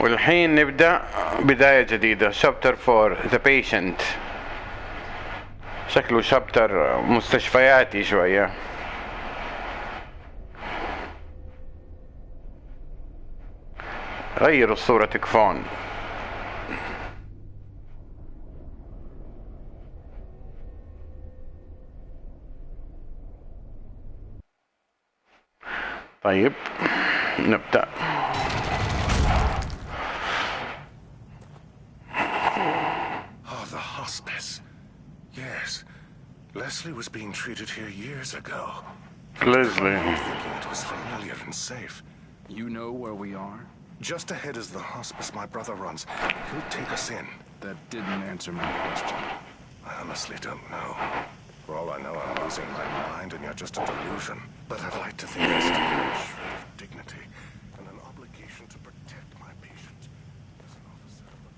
والحين نبدأ بداية جديدة. شابتر 4 The Patient. شكله شابتر مستشفياتي شوية. غيروا الصورة تكفون. طيب نبدأ. Leslie was being treated here years ago. Leslie Thinking it was familiar and safe. You know where we are? Just ahead is the hospice my brother runs. He'll take us in. That didn't answer my question. I honestly don't know. For all I know, I'm losing my mind and you're just a delusion. But I'd like to think I still have a shred of dignity and an obligation to protect my patient. As an officer of the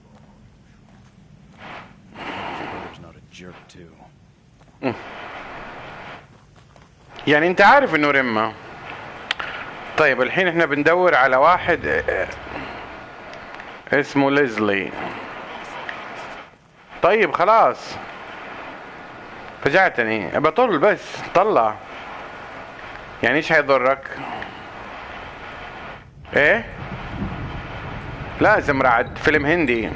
law. Your brother's not a jerk, too. يعني انت عارف انه رمة. طيب الحين إحنا بندور على واحد آه، اسمه ليزلي. طيب خلاص. فجعتني. بطل بس طلع. يعني إيش هيضرك إيه؟ لازم رعد فيلم هندي.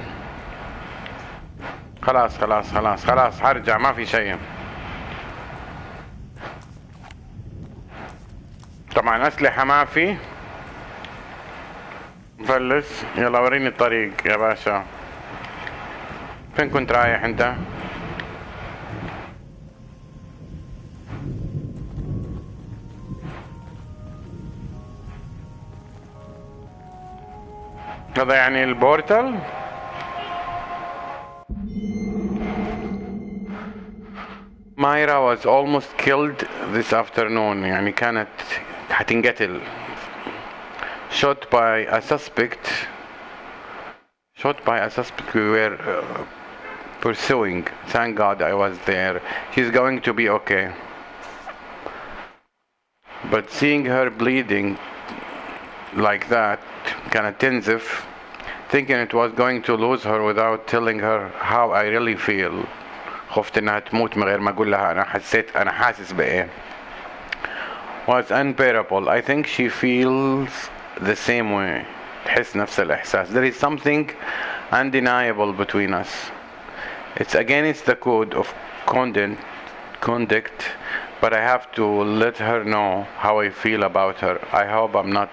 خلاص خلاص خلاص خلاص هرجع ما في شيء. طبعا أسلحة ما في. مفلس يلا وريني الطريق يا باشا. فين كنت رايح أنت؟ هذا يعني البورتال؟ مايرا was almost killed this afternoon. يعني كانت هتنقتل shot by a suspect shot by a suspect we were uh, pursuing thank god I was there she's going to be okay but seeing her bleeding like that كانت تنزف thinking it was going to lose her without telling her how I really feel خفت انها تموت من غير ما اقول لها انا حسيت انا حاسس بايه was unbearable I think she feels the same way تحس نفس الإحساس there is something undeniable between us it's against the code of conduct conduct but I have to let her know how I feel about her I hope I'm not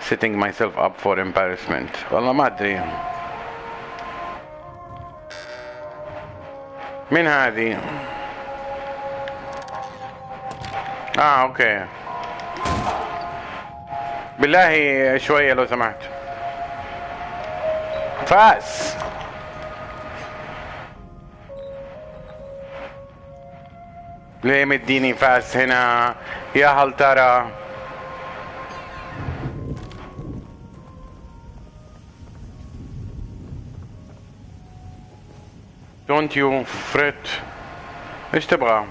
setting myself up for embarrassment والله ما أدري مين هذه آه okay. بالله شوية لو سمحت. فاس ليه مديني فاس هنا؟ يا هل ترى؟ Don't you fret. إيش تبغى؟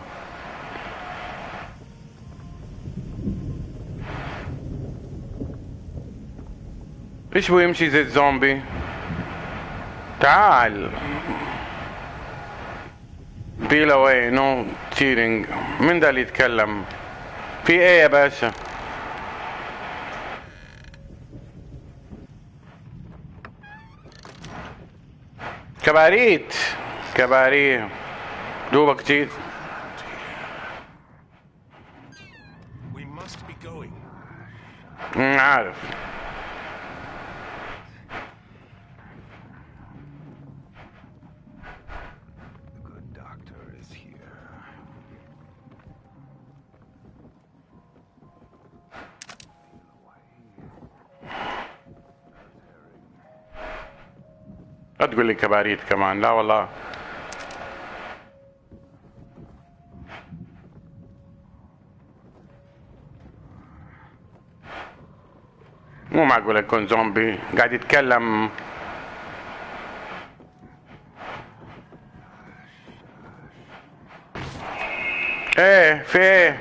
إيش هو يمشي زي الزومبي؟ تعال. بيل away no تشيرينج من ده اللي يتكلم؟ في إيه يا باشا؟ كباريت. كباريه. دوبك جيت. عارف. تقول لي كباريت كمان. لا والله. مو معقول يكون زومبي. قاعد يتكلم. إيه في إيه؟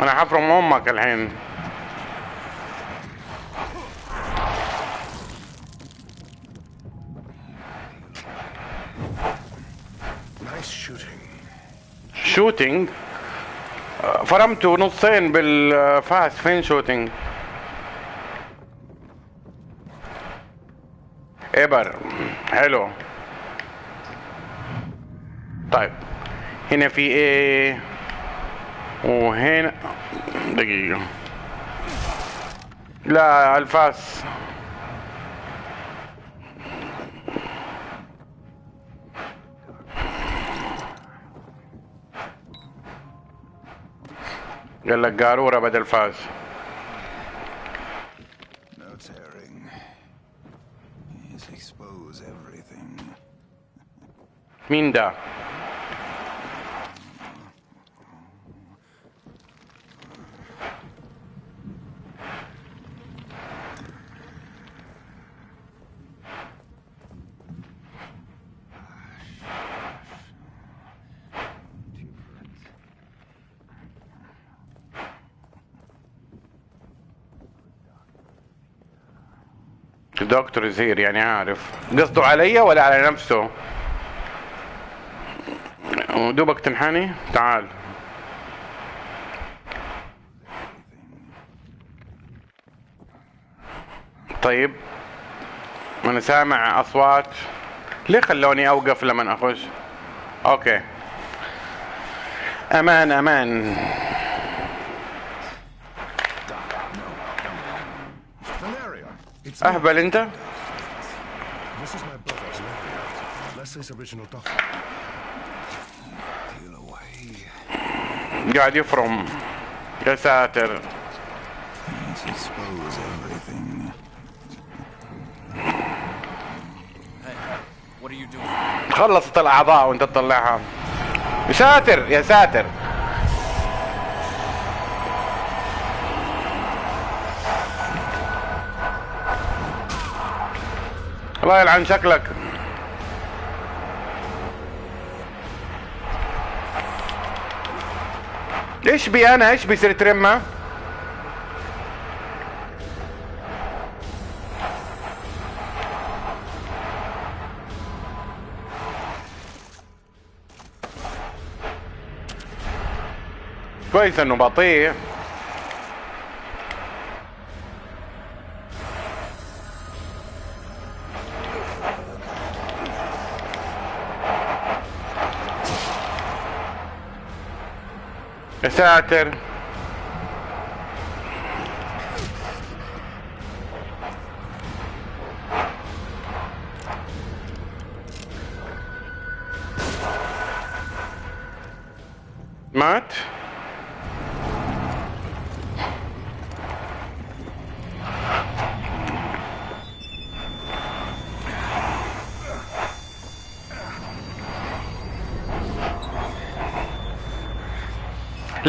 أنا حفرم أمك الحين. shooting؟ فرمته نصين بالفاس فين shooting؟ ابر حلو. طيب هنا في إيه وهنا دقيقة. لا الفاس. dell'Garura Battle Pass. No tearing. Minda. دكتور زهير يعني عارف. قصده علي ولا على نفسه؟ دوبك تنحني؟ تعال. طيب. أنا سامع أصوات. ليه خلوني أوقف لما أخش؟ أوكي. أمان أمان. Peel away. قاعد يفرم. يا ساتر. Yes, expose everything. What are you doing? خلصت الأعضاء وأنت تطلعها. يا ساتر يا ساتر. الله يلعن شكلك. إيش بي أنا إيش بيصير ترمى كويس إنه بطيء. يا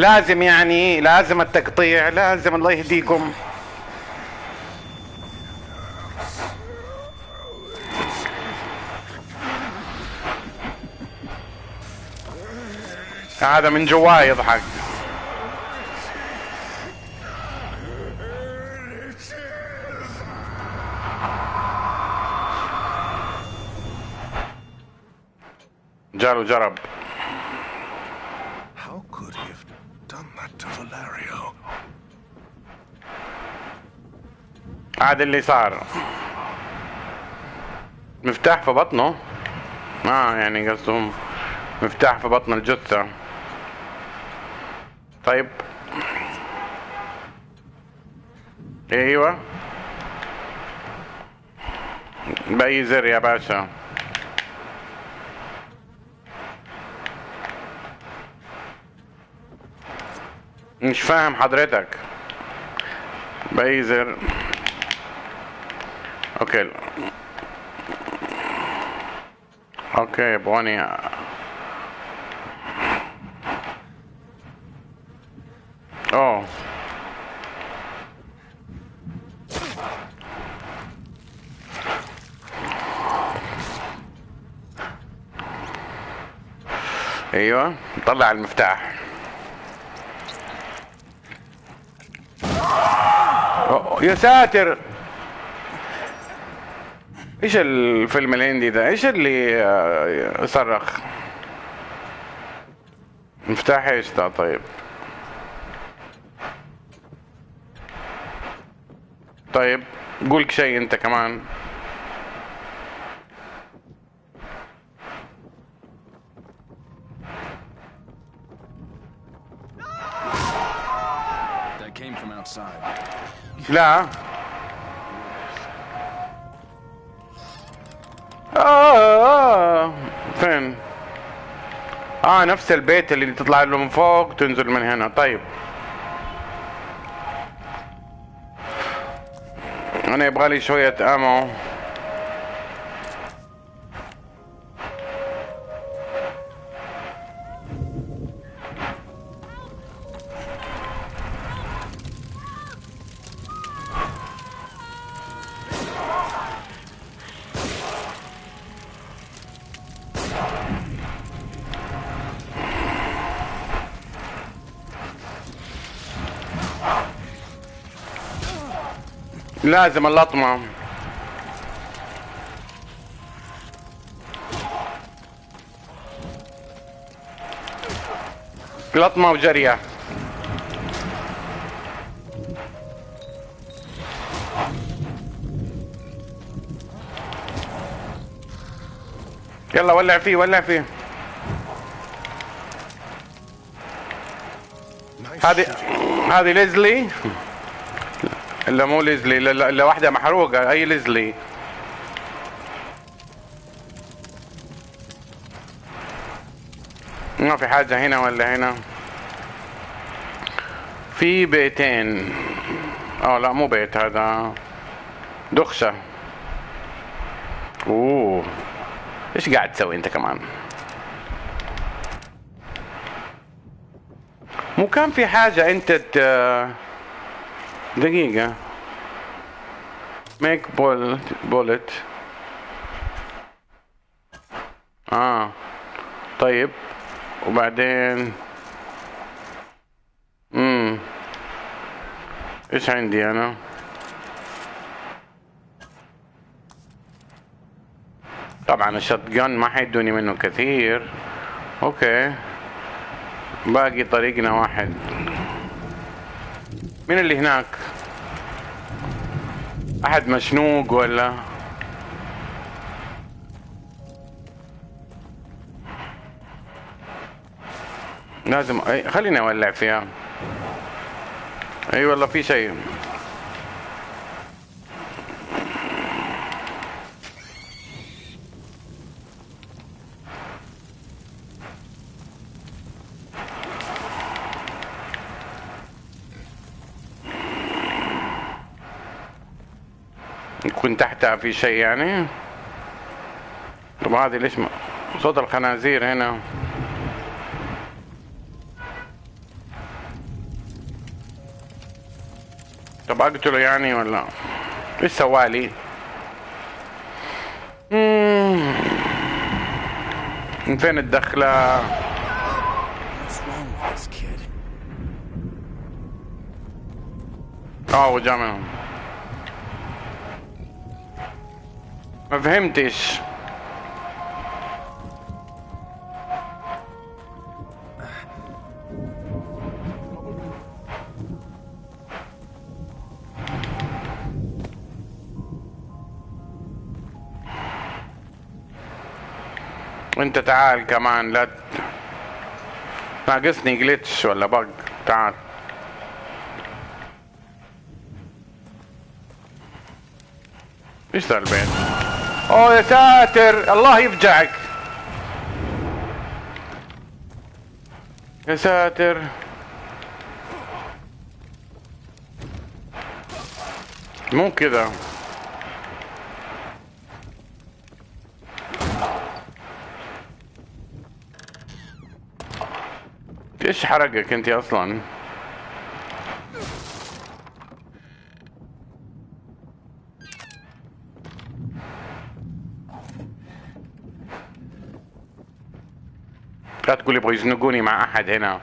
لازم يعني لازم التقطيع لازم الله يهديكم. هذا من جواه يضحك. جاله جرب. عاد اللي صار. مفتاح في بطنه؟ آه يعني قصده مفتاح في بطن الجثة. طيب. أيوه. بأي زر يا باشا؟ مش فاهم حضرتك. بأي زر؟ okay. okay يبغوني اوه. أيوه طلع المفتاح. يا ساتر! إيش الفيلم الهندي ده؟ إيش اللي آه، صرخ؟ مفتاح إيش ده؟ طيب. طيب قولك شيء انت كمان. لا. آه, آه. فين؟ آه نفس البيت اللي تطلع له من فوق تنزل من هنا. طيب. أنا يبغى لي شوية أمو. لازم اللطمة لطمة وجرية يلا ولع فيه ولع فيه. هذه. هذه ليزلي. إلا مو ليزلي الا الا واحدة محروقة أي ليزلي. ما في حاجة هنا ولا هنا؟ في بيتين. آه لا مو بيت هذا. دخشة. أوه. إيش قاعد تسوي أنت كمان؟ مو كان في حاجة أنت. دقيقة. ميك بول بولت آه. طيب. وبعدين؟ امم إيش عندي أنا؟ طبعا الشوت جن ما حيدوني منه كثير. أوكي. باقي طريقنا واحد. مين اللي هناك؟ أحد مشنوق ولا؟ لازم. خليني أولع فيها. أي والله في شيء يكون تحتها في شيء يعني؟ طب هذه ليش صوت الخنازير هنا. طب أقتله يعني ولا؟ إيش سوالي. من فين kid? آه وجا منهم ما فهمتش. انت تعال كمان لا ناقصني جلitch ولا بق تعال. إيش ذا البيت؟ اوه يا ساتر الله يفجعك. يا ساتر. مو كذا. إيش حرقك أنت أصلا؟ تقول يبغوا يزنقوني مع أحد هنا.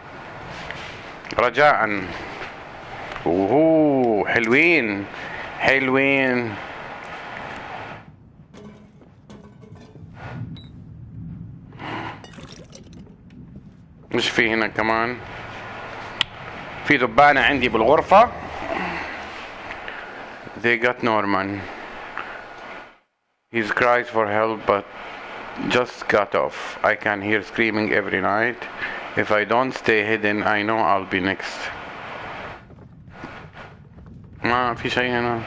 رجاء. اوه حلوين حلوين. مش في هنا كمان. في ذبانة عندي بالغرفة. They got Norman. His cries for help but just cut off I can hear screaming every night If I don't stay hidden I know I'll be next ما في شيء هنا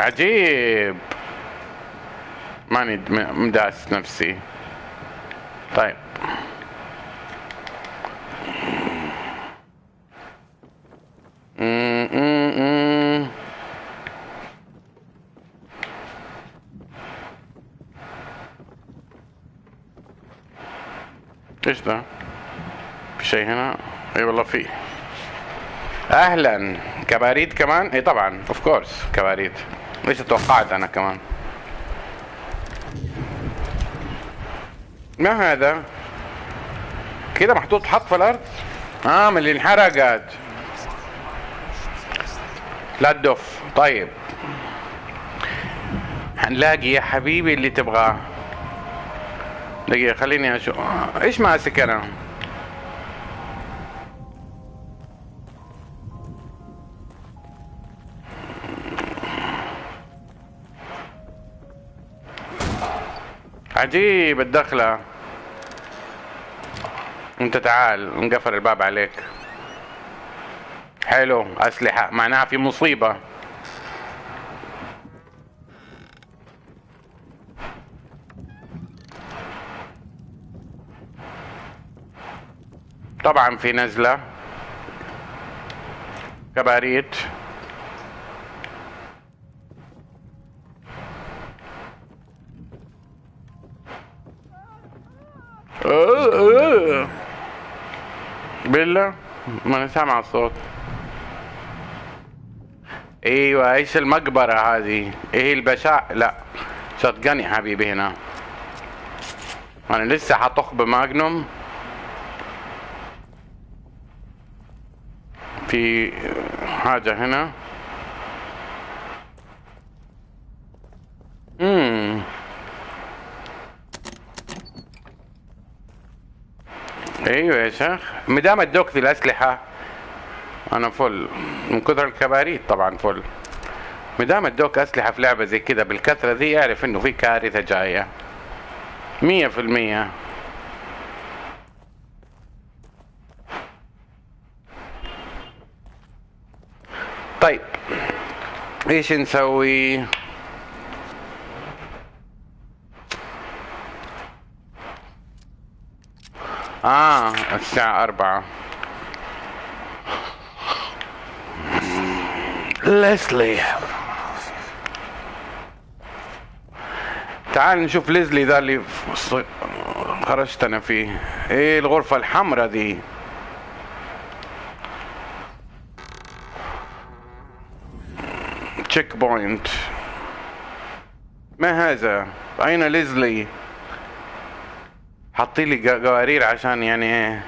عجيب ماني م- مداس نفسي طيب إيش ده؟ في شيء هنا؟ أي والله في أهلا كباريت كمان؟ إي طبعا of course كباريت إيش توقعت أنا كمان؟ ما هذا؟ كده محطوط حط في الأرض؟ آه من اللي انحرقت لا تدف طيب هنلاقي يا حبيبي اللي تبغاه دقيقة خليني أشوف إيش ماسك أنا؟ عجيب الدخلة. أنت تعال انقفل الباب عليك. حلو أسلحة معناها في مصيبة. طبعا في نزلة. كباريت. بالله ما أنا سامع الصوت. أيوه إيش المقبرة هذه؟ إيه البشاع لا. يا حبيبي هنا. أنا لسه حطخ بماجنوم في حاجة هنا. امم أيوه يا شيخ. مدام ادوك ذي الأسلحة. أنا فل. من كثر الكباريت طبعا فل. مدام ادوك أسلحة في لعبة زي كذا بالكثرة ذي اعرف إنه في كارثة جاية. مية في المية طيب إيش نسوي؟ آه الساعة أربعة. ليسلي تعال نشوف ليزلي ذا اللي خرجت أنا فيه. إيه الغرفة الحمراء ذي checkpoint ما هذا؟ أين ليزلي؟ حطي لي قوارير عشان يعني إيه؟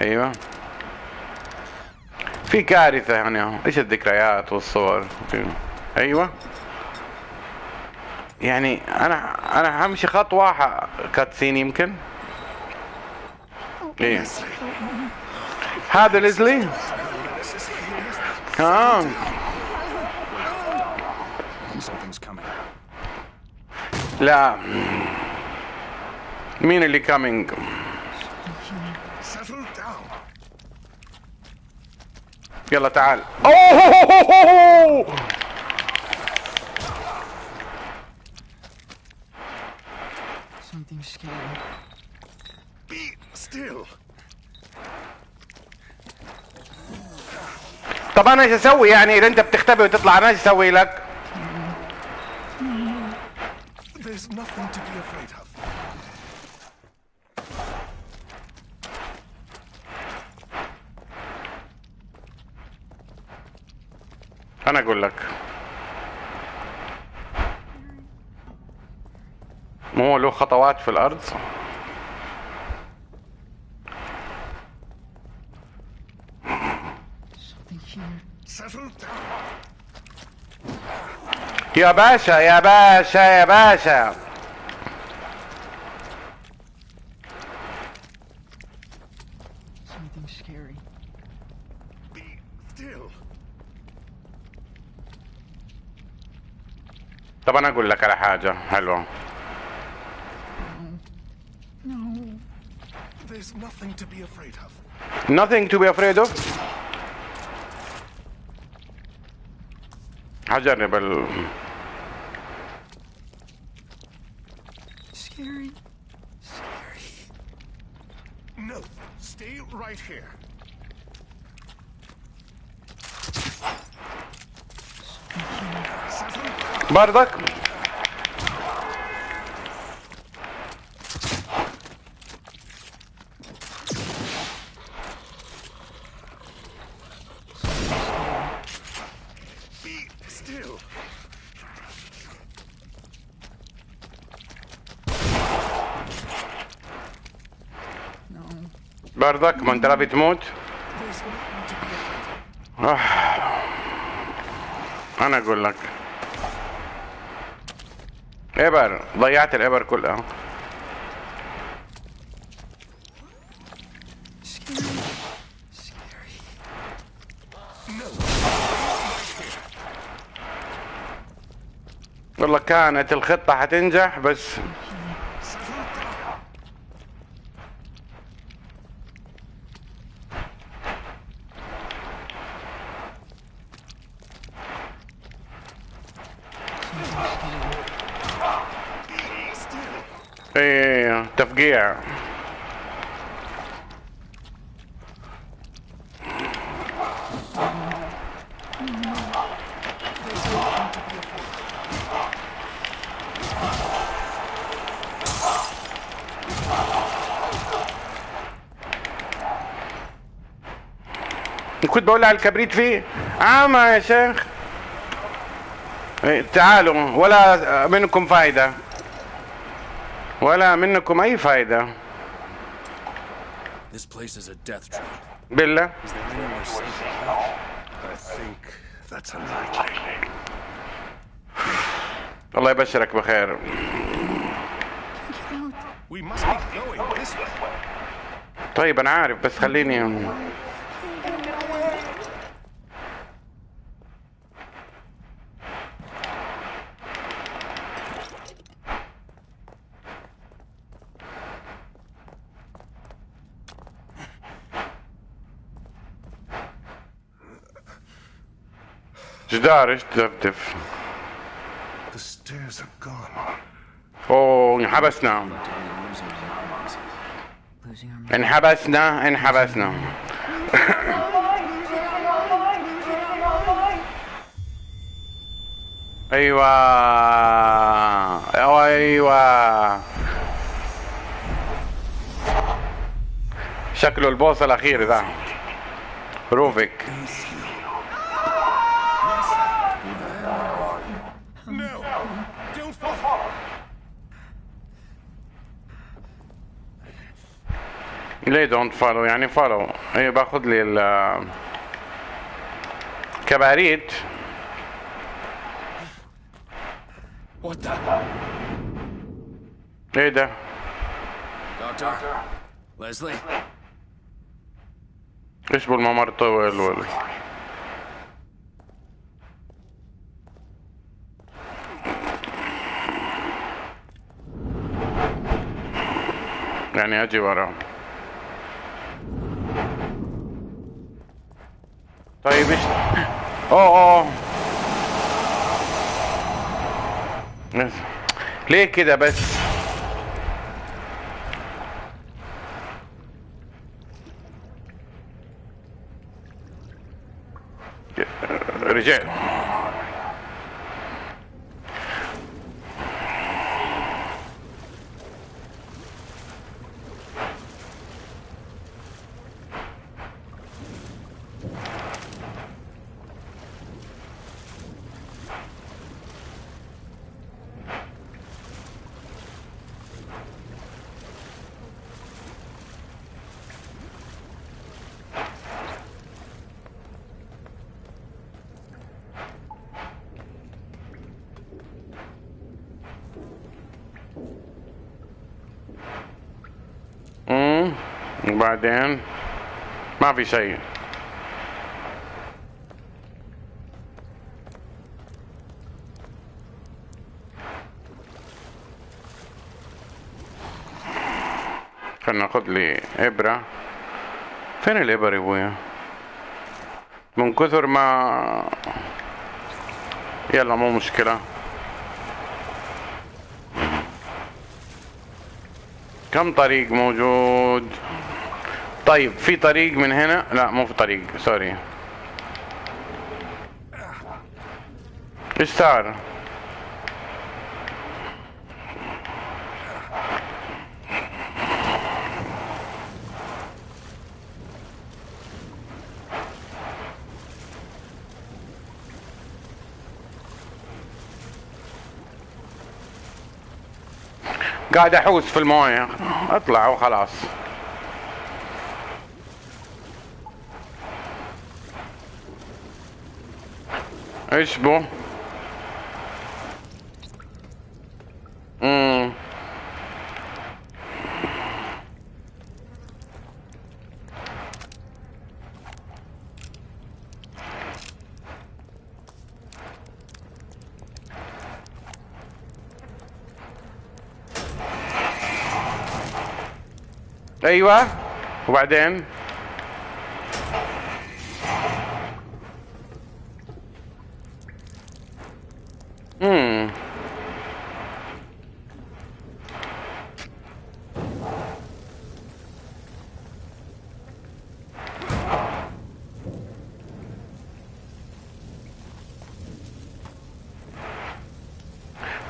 أيوه. في كارثة يعني. إيش الذكريات والصور؟ أيوه. يعني أنا أنا همشي خطوة ح- كاتسين يمكن؟ إيه. هذا ليزلي؟ آه. لا مين اللي كامينج. يلا تعال اوه. طب أنا إيش أسوي يعني إذا أنت بتختبي وتطلع أنا إيش أسوي لك There's nothing to be afraid of. أنا أقول لك مو له خطوات في الأرض Ya Basha, Ya Something scary. Be still. طب انا اقول لك على No. There's nothing to be afraid of. Nothing to be afraid of. هجرني بال No, stay right here. Settle. برضك ما انت رابي تموت There's nothing to be afraid of. آه. أنا أقول لك ابر ضيعت الابر كلها. والله كانت الخطة حتنجح بس إيه تفقيع كنت بقول على الكبريت فيه. عامة يا شيخ. إيه، تعالوا ولا منكم فايدة؟ ولا منكم أي فايدة This place is a death trap. بالله. الله يبشرك بخير Get out. We must be going this way. طيب أنا عارف بس خليني جدار إيش تدفدف The stairs are gone. أوه انحبسنا. انحبسنا انحبسنا. أيوه. أيوه. شكله البوس الأخير ذا. روفيك. ليه دونت فولو يعني فولو إيه باخذ لي ال كباريت What the? إيه ده Doctor? Leslie? إيش بالممر طول ولا يعني أجي وراه طيب إيش؟ أوه أوه. بس. ليه كده بس؟ رجال امم وبعدين ما في شيء. خلنا ناخذ لي إبرة. فين الابر يا أبويا؟ من كثر ما يلا مو مشكلة. كم طريق موجود؟ طيب في طريق من هنا؟ لا مو في طريق سوري. إيش صار قاعد أحوس في الموية. اطلع وخلاص. إيش بو امم أيوه وبعدين امم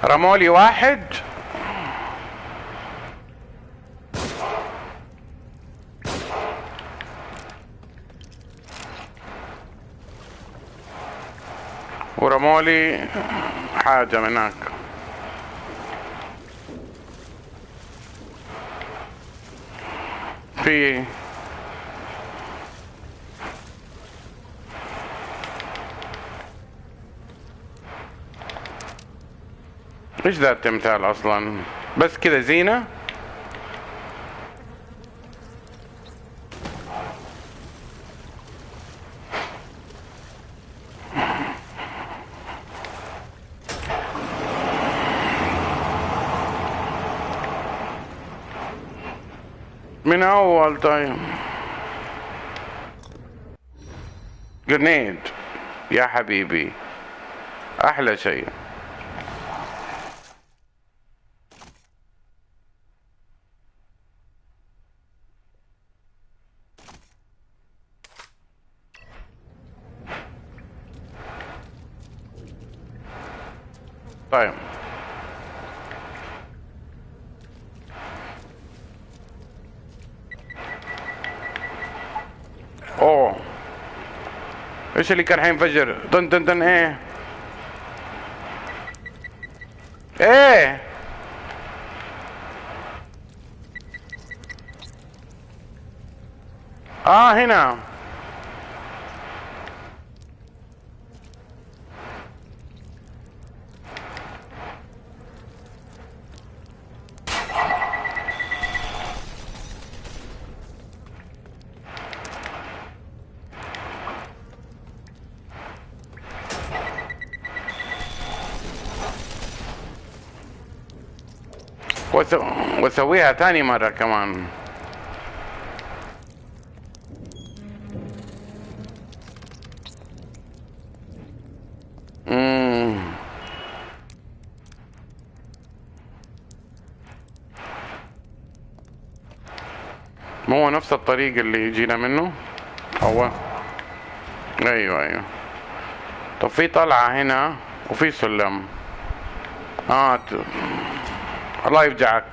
رمولي واحد. ورمولي حاجة من هناك في إيش ذا التمثال أصلا؟ بس كذا زينة؟ من أول طيب. جرنيد يا حبيبي. أحلى شيء. طيب اوه إيش اللي كان حينفجر طن طن طن إيه إيه آه هنا واسويها تاني مرة كمان. ما هو نفس الطريق اللي جينا منه هو أيوه أيوه طب في طلعة هنا وفي سلم آه. الله يفجعك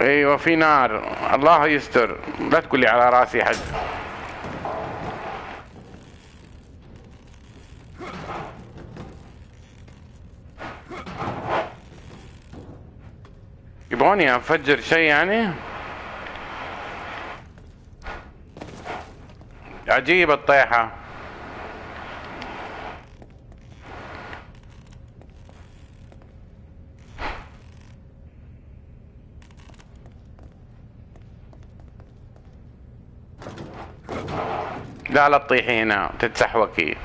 أيوه في نار. الله يستر. لا تقول لي على رأسي حد. يبغوني أفجر شيء يعني؟ عجيب الطيحة. لا لا تطيحي هنا تتسحوكي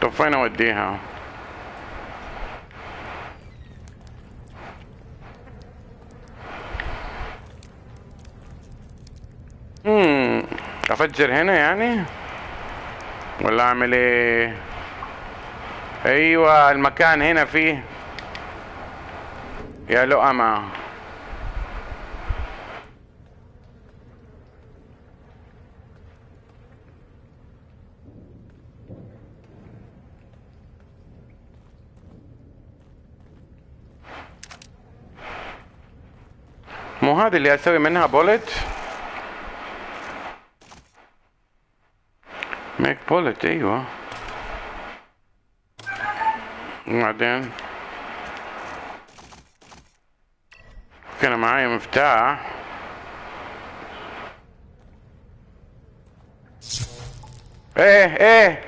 طب فين اوديها امم افجر هنا يعني؟ ولا أعمل إيه؟ أيوه المكان هنا فيه. يا لؤمة مو هذه اللي أسوي منها بولت ميك بولت أيوه وبعدين كان معايا مفتاح إيه إيه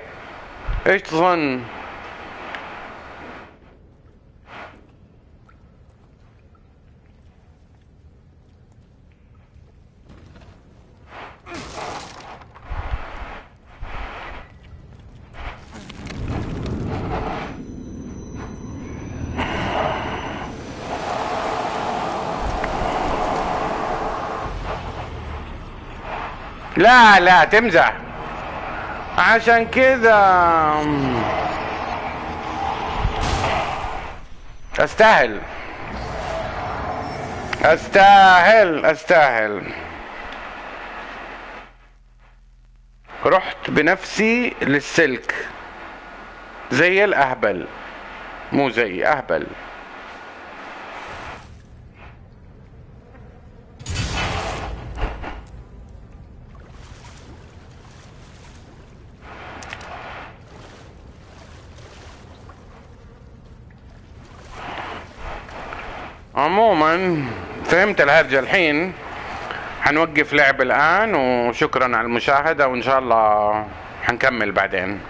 إيش تظن لا لا تمزح. عشان كذا أستاهل. أستاهل أستاهل. رحت بنفسي للسلك. زي الأهبل. مو زي أهبل. فهمت الهرجة الحين. حنوقف لعب الآن وشكرا على المشاهدة وإن شاء الله حنكمل بعدين.